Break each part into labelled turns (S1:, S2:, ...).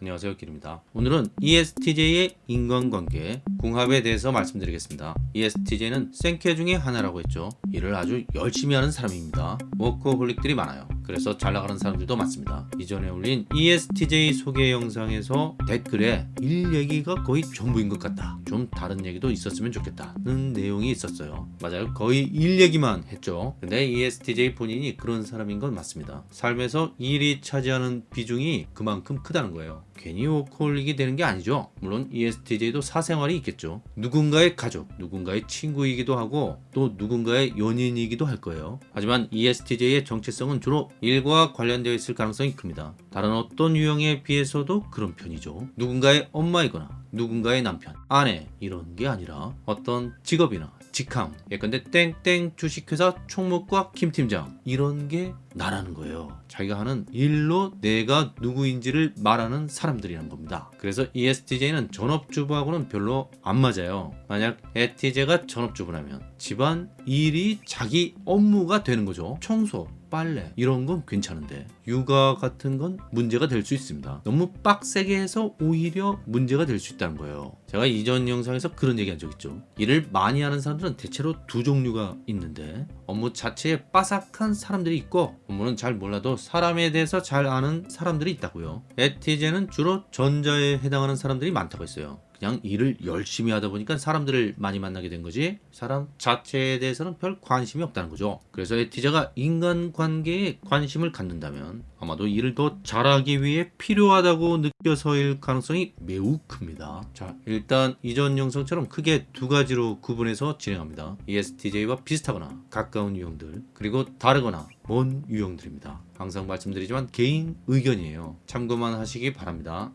S1: 안녕하세요 길입니다. 오늘은 ESTJ의 인간관계 궁합에 대해서 말씀드리겠습니다. ESTJ는 생캐 중에 하나라고 했죠. 일을 아주 열심히 하는 사람입니다. 워커홀릭들이 많아요 그래서 잘 나가는 사람들도 많습니다. 이전에 올린 ESTJ 소개 영상에서 댓글에 일 얘기가 거의 전부인 것 같다. 좀 다른 얘기도 있었으면 좋겠다는 내용이 있었어요. 맞아요. 거의 일 얘기만 했죠. 근데 ESTJ 본인이 그런 사람인 건 맞습니다. 삶에서 일이 차지하는 비중이 그만큼 크다는 거예요. 괜히 워커홀릭이 되는 게 아니죠. 물론 ESTJ도 사생활이 있겠죠. 누군가의 가족 누군가의 친구이기도 하고 또 누군가의 연인이기도 할 거예요. 하지만 ESTJ의 정체성은 주로 일과 관련되어 있을 가능성이 큽니다. 다른 어떤 유형에 비해서도 그런 편이죠. 누군가의 엄마이거나 누군가의 남편, 아내 이런 게 아니라 어떤 직업이나 직함 예컨대 땡땡 주식회사 총무과 김팀장 이런 게 나라는 거예요. 자기가 하는 일로 내가 누구인지를 말하는 사람들이란 겁니다. 그래서 ESTJ는 전업주부하고는 별로 안 맞아요. 만약 ESTJ가 전업주부라면 집안 일이 자기 업무가 되는 거죠. 청소 빨래 이런 건 괜찮은데 육아 같은 건 문제가 될 수 있습니다. 너무 빡세게 해서 오히려 문제가 될 수 있다는 거예요. 제가 이전 영상에서 그런 얘기 한 적 있죠. 일을 많이 하는 사람들은 대체로 두 종류가 있는데 업무 자체에 빠삭한 사람들이 있고 업무는 잘 몰라도 사람에 대해서 잘 아는 사람들이 있다고요. 에티제는 주로 전자에 해당하는 사람들이 많다고 했어요 그냥 일을 열심히 하다 보니까 사람들을 많이 만나게 된 거지. 사람 자체에 대해서는 별 관심이 없다는 거죠. 그래서 에티제가 인간관계에 관심을 갖는다면 아마도 일을 더 잘하기 위해 필요하다고 느껴서일 가능성이 매우 큽니다. 자 일단 이전 영상처럼 크게 두 가지로 구분해서 진행합니다. ESTJ와 비슷하거나 가까운 유형들 그리고 다르거나 먼 유형들입니다. 항상 말씀드리지만 개인 의견이에요. 참고만 하시기 바랍니다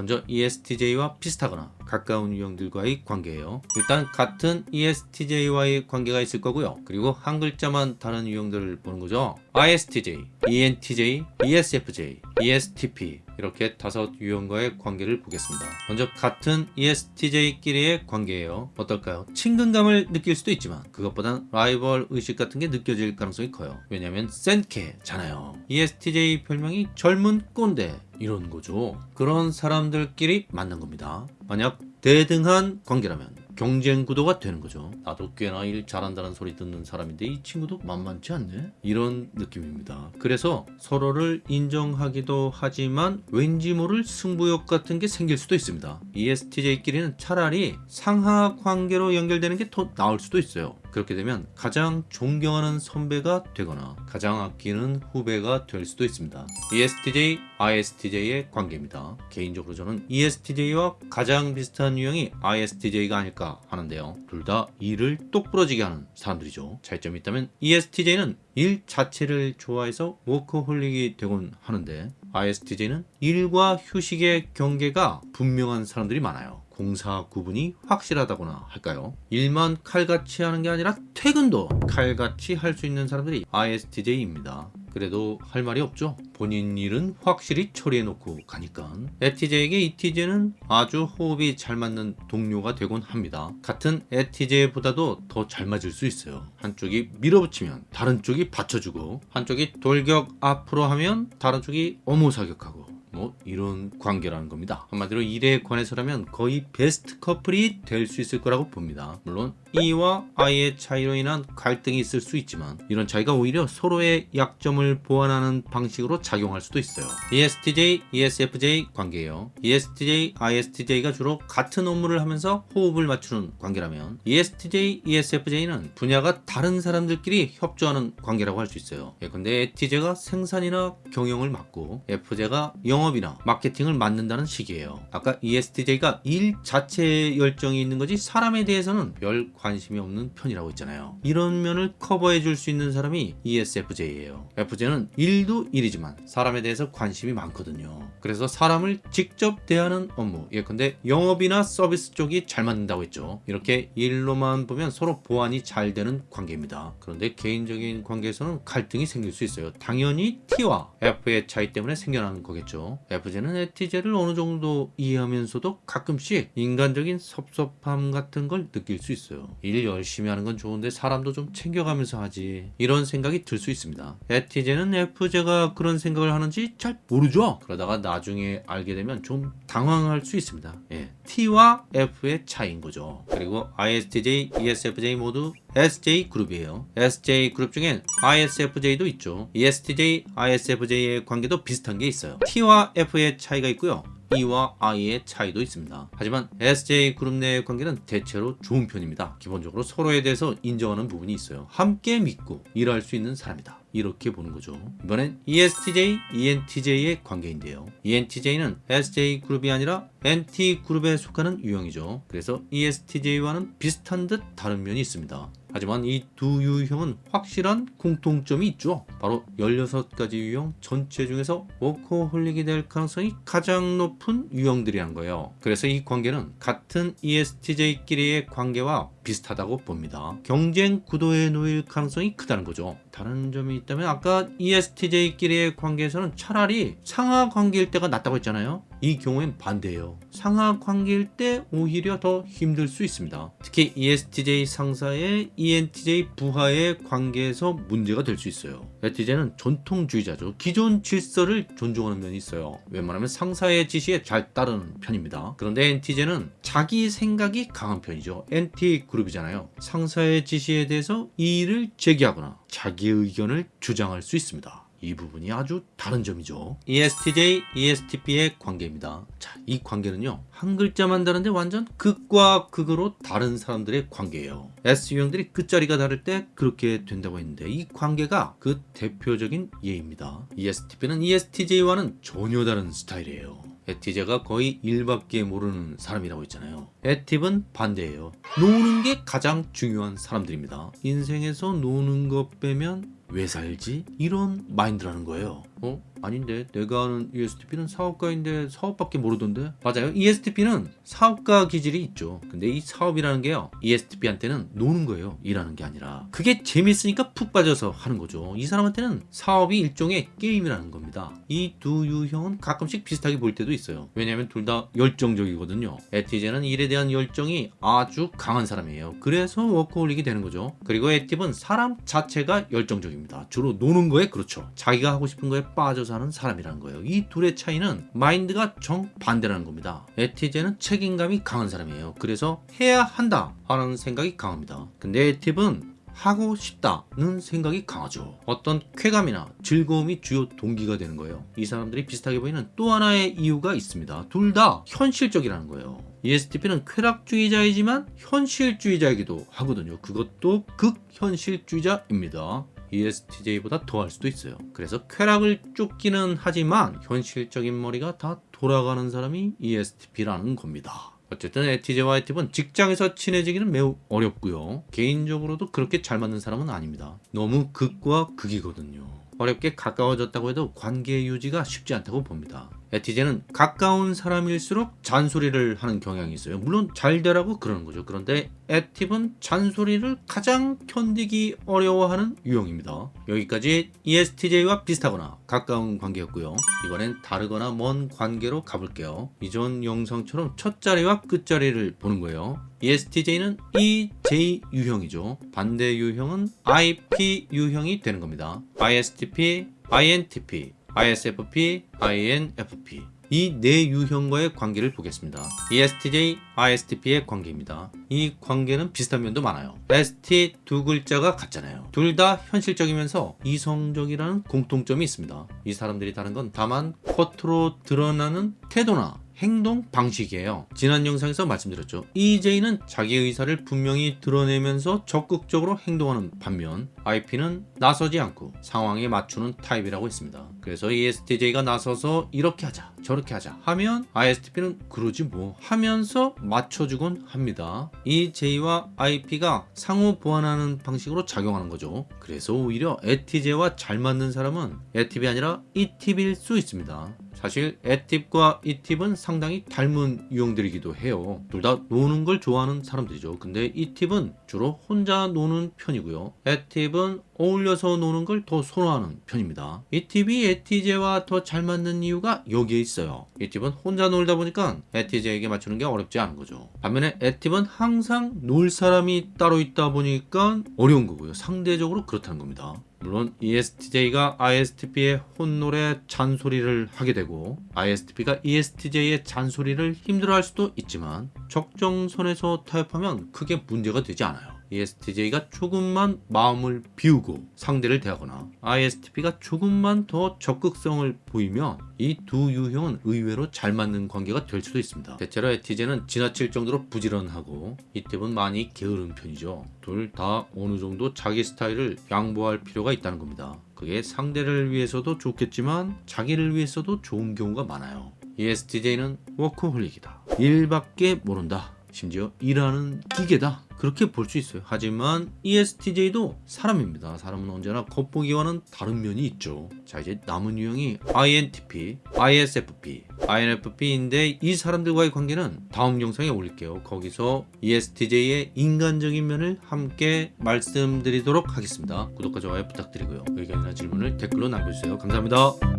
S1: 먼저 ESTJ와 비슷하거나 가까운 유형들과의 관계예요. 일단 같은 ESTJ와의 관계가 있을 거고요. 그리고 한 글자만 다른 유형들을 보는 거죠. ISTJ, ENTJ, ESFJ, ESTP 이렇게 다섯 유형과의 관계를 보겠습니다. 먼저 같은 ESTJ끼리의 관계예요. 어떨까요? 친근감을 느낄 수도 있지만 그것보단 라이벌 의식 같은 게 느껴질 가능성이 커요. 왜냐하면 센케잖아요. ESTJ 별명이 젊은 꼰대 이런 거죠. 그런 사람들끼리 만난 겁니다. 만약 대등한 관계라면 경쟁 구도가 되는 거죠. 나도 꽤나 일 잘한다는 소리 듣는 사람인데 이 친구도 만만치 않네? 이런 느낌입니다. 그래서 서로를 인정하기도 하지만 왠지 모를 승부욕 같은 게 생길 수도 있습니다. ESTJ끼리는 차라리 상하 관계로 연결되는 게 더 나을 수도 있어요. 그렇게 되면 가장 존경하는 선배가 되거나 가장 아끼는 후배가 될 수도 있습니다. ESTJ, ISTJ의 관계입니다. 개인적으로 저는 ESTJ와 가장 비슷한 유형이 ISTJ가 아닐까 하는데요. 둘 다 일을 똑부러지게 하는 사람들이죠. 차이점이 있다면 ESTJ는 일 자체를 좋아해서 워커홀릭이 되곤 하는데 ISTJ는 일과 휴식의 경계가 분명한 사람들이 많아요. 공사 구분이 확실하다거나 할까요? 일만 칼같이 하는 게 아니라 퇴근도 칼같이 할 수 있는 사람들이 ISTJ입니다. 그래도 할 말이 없죠. 본인 일은 확실히 처리해 놓고 가니까. 에티제에게 이티제는 아주 호흡이 잘 맞는 동료가 되곤 합니다. 같은 에티제보다도 더 잘 맞을 수 있어요. 한쪽이 밀어붙이면 다른 쪽이 받쳐주고 한쪽이 돌격 앞으로 하면 다른 쪽이 어무사격하고 뭐 이런 관계라는 겁니다. 한마디로 일에 관해서라면 거의 베스트 커플이 될 수 있을 거라고 봅니다. 물론 E와 I의 차이로 인한 갈등이 있을 수 있지만 이런 차이가 오히려 서로의 약점을 보완하는 방식으로 작용할 수도 있어요. ESTJ, ESFJ 관계예요. ESTJ, ISTJ가 주로 같은 업무를 하면서 호흡을 맞추는 관계라면 ESTJ, ESFJ는 분야가 다른 사람들끼리 협조하는 관계라고 할 수 있어요. 예컨대 ETJ가 생산이나 경영을 맡고 FJ가 영업 이나 마케팅을 맡는다는 식이에요. 아까 ESTJ가 일 자체에 열정이 있는 거지 사람에 대해서는 별 관심이 없는 편이라고 했잖아요. 이런 면을 커버해 줄 수 있는 사람이 ESFJ예요. FJ는 일도 일이지만 사람에 대해서 관심이 많거든요. 그래서 사람을 직접 대하는 업무 예컨대 영업이나 서비스 쪽이 잘 맞는다고 했죠. 이렇게 일로만 보면 서로 보완이 잘 되는 관계입니다. 그런데 개인적인 관계에서는 갈등이 생길 수 있어요. 당연히 T와 F의 차이 때문에 생겨나는 거겠죠. FJ는 ETJ를 어느 정도 이해하면서도 가끔씩 인간적인 섭섭함 같은 걸 느낄 수 있어요. 일 열심히 하는 건 좋은데 사람도 좀 챙겨가면서 하지. 이런 생각이 들 수 있습니다. ETJ는 FJ가 그런 생각을 하는지 잘 모르죠. 그러다가 나중에 알게 되면 좀 당황할 수 있습니다. 예. T와 F의 차이인 거죠. 그리고 ISTJ, ESFJ 모두 SJ 그룹이에요. SJ 그룹 중엔 ISFJ도 있죠. ESTJ, ISFJ의 관계도 비슷한 게 있어요. T와 F의 차이가 있고요. E와 I의 차이도 있습니다. 하지만 SJ 그룹 내의 관계는 대체로 좋은 편입니다. 기본적으로 서로에 대해서 인정하는 부분이 있어요. 함께 믿고 일할 수 있는 사람이다. 이렇게 보는 거죠. 이번엔 ESTJ, ENTJ의 관계인데요. ENTJ는 SJ 그룹이 아니라 NT 그룹에 속하는 유형이죠. 그래서 ESTJ와는 비슷한 듯 다른 면이 있습니다. 하지만 이 두 유형은 확실한 공통점이 있죠. 바로 16가지 유형 전체 중에서 워커홀릭이 될 가능성이 가장 높은 유형들이란 거예요. 그래서 이 관계는 같은 ESTJ끼리의 관계와 비슷하다고 봅니다. 경쟁 구도에 놓일 가능성이 크다는 거죠. 다른 점이 있다면 아까 ESTJ끼리의 관계에서는 차라리 상하 관계일 때가 낫다고 했잖아요. 이 경우엔 반대예요. 상하 관계일 때 오히려 더 힘들 수 있습니다. 특히 ESTJ 상사의 ENTJ 부하의 관계에서 문제가 될 수 있어요. ENTJ는 전통주의자죠. 기존 질서를 존중하는 면이 있어요. 웬만하면 상사의 지시에 잘 따르는 편입니다. 그런데 NTJ는 자기 생각이 강한 편이죠. NT 그룹이잖아요. 상사의 지시에 대해서 이의를 제기하거나 자기 의견을 주장할 수 있습니다. 이 부분이 아주 다른 점이죠. ESTJ, ESTP의 관계입니다. 자, 이 관계는요. 한 글자만 다른데 완전 극과 극으로 다른 사람들의 관계예요. S 유형들이 끝자리가 다를 때 그렇게 된다고 했는데 이 관계가 그 대표적인 예입니다. ESTP는 ESTJ와는 전혀 다른 스타일이에요. 에티제가 거의 일밖에 모르는 사람이라고 했잖아요. 에팁은 반대예요. 노는 게 가장 중요한 사람들입니다. 인생에서 노는 것 빼면 왜 살지? 이런 마인드라는 거예요. 어? 아닌데 내가 아는 ESTP는 사업가인데 사업밖에 모르던데? 맞아요. ESTP는 사업가 기질이 있죠. 근데 이 사업이라는 게요 ESTP한테는 노는 거예요. 일하는 게 아니라. 그게 재밌으니까 푹 빠져서 하는 거죠. 이 사람한테는 사업이 일종의 게임이라는 겁니다. 이 두 유형은 가끔씩 비슷하게 볼 때도 있어요. 왜냐하면 둘 다 열정적이거든요. 에티제는 일에 대한 열정이 아주 강한 사람이에요. 그래서 워커홀릭이 되는 거죠. 그리고 에팁은 사람 자체가 열정적입니다. 주로 노는 거에 그렇죠. 자기가 하고 싶은 거에 빠져서 하는 사람이라는 거예요. 이 둘의 차이는 마인드가 정반대라는 겁니다. 에티제는 책임감이 강한 사람이에요. 그래서 해야 한다 하는 생각이 강합니다. 근데 에팁은 하고 싶다는 생각이 강하죠. 어떤 쾌감이나 즐거움이 주요 동기가 되는 거예요. 이 사람들이 비슷하게 보이는 또 하나의 이유가 있습니다. 둘 다 현실적이라는 거예요. ESTP는 쾌락주의자이지만 현실주의자이기도 하거든요. 그것도 극현실주의자입니다. ESTJ보다 더할 수도 있어요. 그래서 쾌락을 쫓기는 하지만 현실적인 머리가 다 돌아가는 사람이 ESTP라는 겁니다. 어쨌든 에티제와 에팁은 직장에서 친해지기는 매우 어렵고요. 개인적으로도 그렇게 잘 맞는 사람은 아닙니다. 너무 극과 극이거든요. 어렵게 가까워졌다고 해도 관계 유지가 쉽지 않다고 봅니다. 에티제는 가까운 사람일수록 잔소리를 하는 경향이 있어요. 물론 잘 되라고 그러는 거죠. 그런데 에팁은 잔소리를 가장 견디기 어려워하는 유형입니다. 여기까지 ESTJ와 비슷하거나 가까운 관계였고요. 이번엔 다르거나 먼 관계로 가볼게요. 이전 영상처럼 첫 자리와 끝 자리를 보는 거예요. ESTJ는 EJ 유형이죠. 반대 유형은 IP 유형이 되는 겁니다. ISTP, INTP, ISFP, INFP 이 네 유형과의 관계를 보겠습니다. ESTJ, ISTP의 관계입니다. 이 관계는 비슷한 면도 많아요. ST 두 글자가 같잖아요. 둘 다 현실적이면서 이성적이라는 공통점이 있습니다. 이 사람들이 다른 건 다만 겉으로 드러나는 태도나 행동 방식이에요. 지난 영상에서 말씀드렸죠. EJ는 자기 의사를 분명히 드러내면서 적극적으로 행동하는 반면 IP는 나서지 않고 상황에 맞추는 타입이라고 했습니다. 그래서 ESTJ가 나서서 이렇게 하자 저렇게 하자 하면 ISTP는 그러지 뭐 하면서 맞춰주곤 합니다. EJ와 IP가 상호 보완하는 방식으로 작용하는 거죠. 그래서 오히려 ETJ와 잘 맞는 사람은 ETP이 아니라 ETP일 수 있습니다. 사실 에팁과 이팁은 상당히 닮은 유형들이기도 해요. 둘 다 노는 걸 좋아하는 사람들이죠. 근데 이팁은 주로 혼자 노는 편이고요. 에팁은 어울려서 노는 걸 더 선호하는 편입니다. 이 팁이 에티제와 더 잘 맞는 이유가 여기에 있어요. 이 팁은 혼자 놀다 보니까 에티제에게 맞추는 게 어렵지 않은 거죠. 반면에 에팁은 항상 놀 사람이 따로 있다 보니까 어려운 거고요. 상대적으로 그렇다는 겁니다. 물론 ESTJ가 ISTP의 혼놀에 잔소리를 하게 되고 ISTP가 ESTJ의 잔소리를 힘들어할 수도 있지만 적정선에서 타협하면 크게 문제가 되지 않아요. ESTJ가 조금만 마음을 비우고 상대를 대하거나 ISTP가 조금만 더 적극성을 보이면 이두 유형은 의외로 잘 맞는 관계가 될 수도 있습니다. 대체로 ETJ는 지나칠 정도로 부지런하고 이 팁은 많이 게으른 편이죠. 둘 다 어느 정도 자기 스타일을 양보할 필요가 있다는 겁니다. 그게 상대를 위해서도 좋겠지만 자기를 위해서도 좋은 경우가 많아요. ESTJ는 워커홀릭이다. 일밖에 모른다. 심지어 일하는 기계다. 그렇게 볼 수 있어요. 하지만 ESTJ도 사람입니다. 사람은 언제나 겉보기와는 다른 면이 있죠. 자 이제 남은 유형이 INTP, ISFP, INFP인데 이 사람들과의 관계는 다음 영상에 올릴게요. 거기서 ESTJ의 인간적인 면을 함께 말씀드리도록 하겠습니다. 구독과 좋아요 부탁드리고요. 의견이나 질문을 댓글로 남겨주세요. 감사합니다.